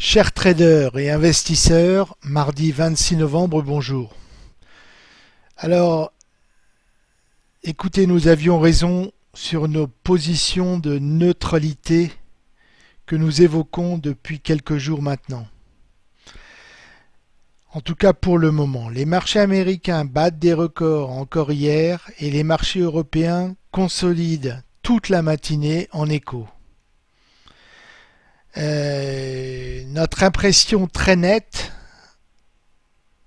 Chers traders et investisseurs, mardi 26 novembre, bonjour. Alors, écoutez, nous avions raison sur nos positions de neutralité que nous évoquons depuis quelques jours maintenant. En tout cas pour le moment, les marchés américains battent des records encore hier et les marchés européens consolident toute la matinée en écho. Euh, notre impression très nette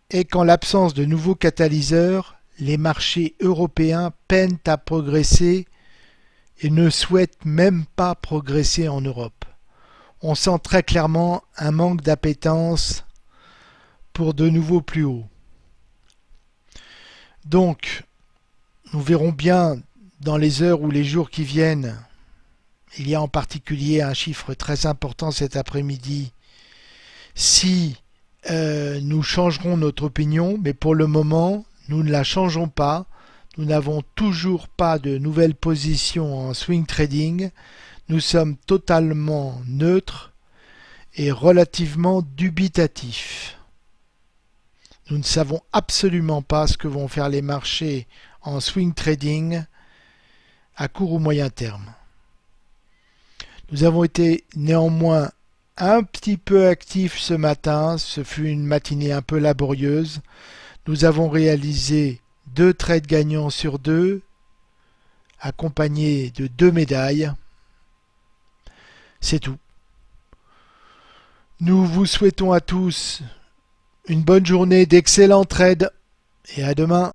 est qu'en l'absence de nouveaux catalyseurs, les marchés européens peinent à progresser et ne souhaitent même pas progresser en Europe. On sent très clairement un manque d'appétence pour de nouveaux plus hauts. Donc, nous verrons bien dans les heures ou les jours qui viennent il y a en particulier un chiffre très important cet après-midi. Si euh, nous changerons notre opinion, mais pour le moment, nous ne la changeons pas. Nous n'avons toujours pas de nouvelles positions en swing trading. Nous sommes totalement neutres et relativement dubitatifs. Nous ne savons absolument pas ce que vont faire les marchés en swing trading à court ou moyen terme. Nous avons été néanmoins un petit peu actifs ce matin, ce fut une matinée un peu laborieuse. Nous avons réalisé deux trades gagnants sur deux, accompagnés de deux médailles. C'est tout. Nous vous souhaitons à tous une bonne journée, d'excellents trades et à demain.